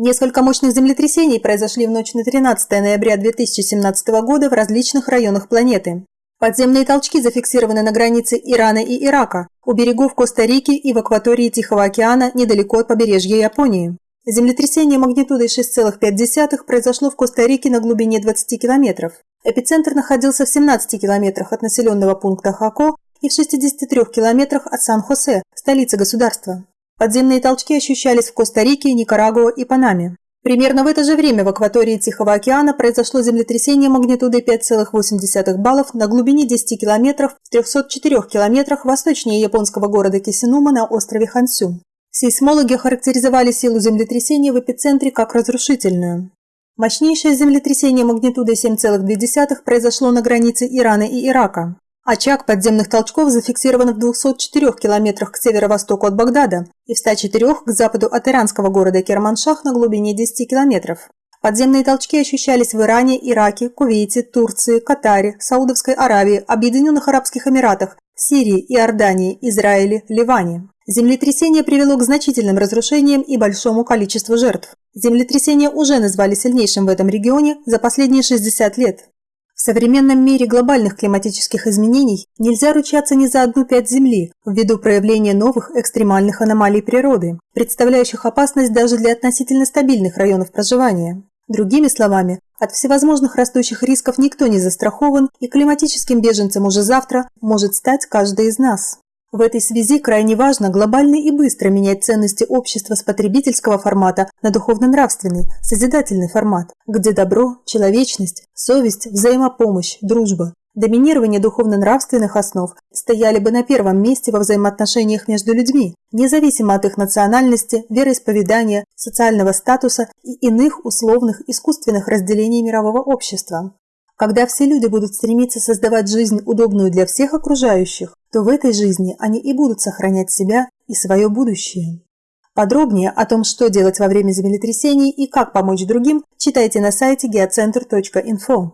Несколько мощных землетрясений произошли в ночь на 13 ноября 2017 года в различных районах планеты. Подземные толчки зафиксированы на границе Ирана и Ирака, у берегов Коста-Рики и в акватории Тихого океана недалеко от побережья Японии. Землетрясение магнитудой 6,5 произошло в Коста-Рике на глубине 20 километров. Эпицентр находился в 17 километрах от населенного пункта Хако и в 63 километрах от Сан-Хосе, столицы государства. Подземные толчки ощущались в Коста-Рике, Никарагуа и Панаме. Примерно в это же время в акватории Тихого океана произошло землетрясение магнитудой 5,8 баллов на глубине 10 километров в 304 километрах восточнее японского города Кисинума на острове Хансю. Сейсмологи характеризовали силу землетрясения в эпицентре как разрушительную. Мощнейшее землетрясение магнитудой 7,2 произошло на границе Ирана и Ирака. Очаг подземных толчков зафиксирован в 204 километрах к северо-востоку от Багдада и в 104 к западу от иранского города Керманшах на глубине 10 километров. Подземные толчки ощущались в Иране, Ираке, Кувейте, Турции, Катаре, Саудовской Аравии, Объединенных Арабских Эмиратах, Сирии, Иордании, Израиле, Ливане. Землетрясение привело к значительным разрушениям и большому количеству жертв. Землетрясение уже назвали сильнейшим в этом регионе за последние 60 лет. В современном мире глобальных климатических изменений нельзя ручаться ни за одну пять Земли ввиду проявления новых экстремальных аномалий природы, представляющих опасность даже для относительно стабильных районов проживания. Другими словами, от всевозможных растущих рисков никто не застрахован, и климатическим беженцем уже завтра может стать каждый из нас. В этой связи крайне важно глобально и быстро менять ценности общества с потребительского формата на духовно-нравственный, созидательный формат, где добро, человечность, совесть, взаимопомощь, дружба, доминирование духовно-нравственных основ стояли бы на первом месте во взаимоотношениях между людьми, независимо от их национальности, вероисповедания, социального статуса и иных условных искусственных разделений мирового общества. Когда все люди будут стремиться создавать жизнь, удобную для всех окружающих, то в этой жизни они и будут сохранять себя и свое будущее. Подробнее о том, что делать во время землетрясений и как помочь другим, читайте на сайте geocenter.info.